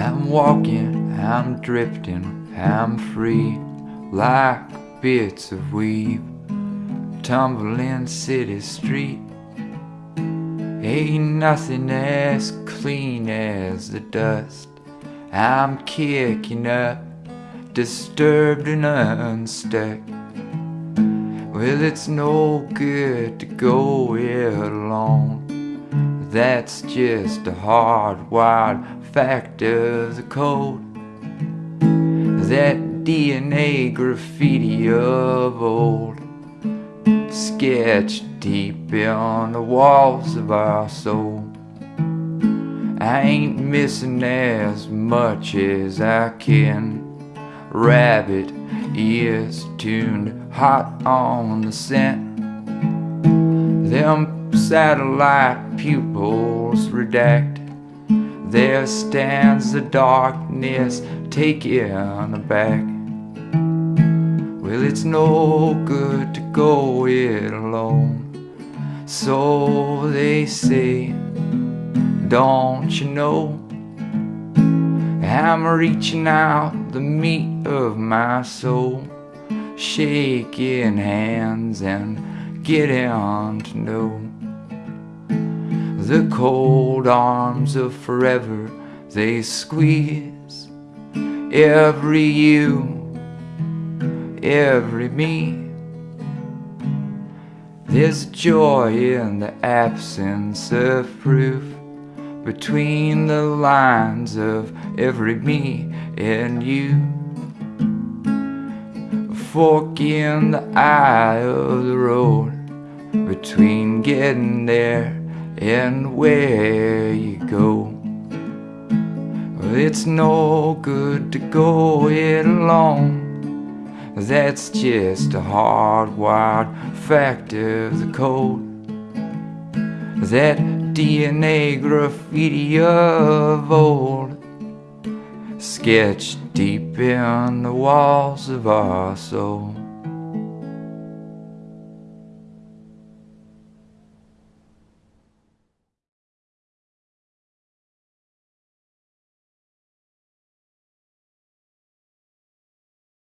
I'm walking, I'm drifting, I'm free like bits of weave tumbling city street. Ain't nothing as clean as the dust. I'm kicking up, disturbed and unstuck. Well, it's no good to go it alone. That's just a hard, wild fact of the code. That DNA graffiti of old, sketched deep on the walls of our soul. I ain't missing as much as I can. Rabbit ears tuned hot on the scent. Them satellite pupils redact. There stands the darkness taken aback. Well, it's no good to go it alone. So they say, don't you know? I'm reaching out the meat of my soul, shaking hands and getting on to know the cold arms of forever. They squeeze every you, every me. There's joy in the absence of proof between the lines of every me and you. Fork in the eye of the road between getting there and where you go. It's no good to go it alone. That's just a hardwired fact of the code. That DNA graffiti of old, sketched deep in the walls of our soul.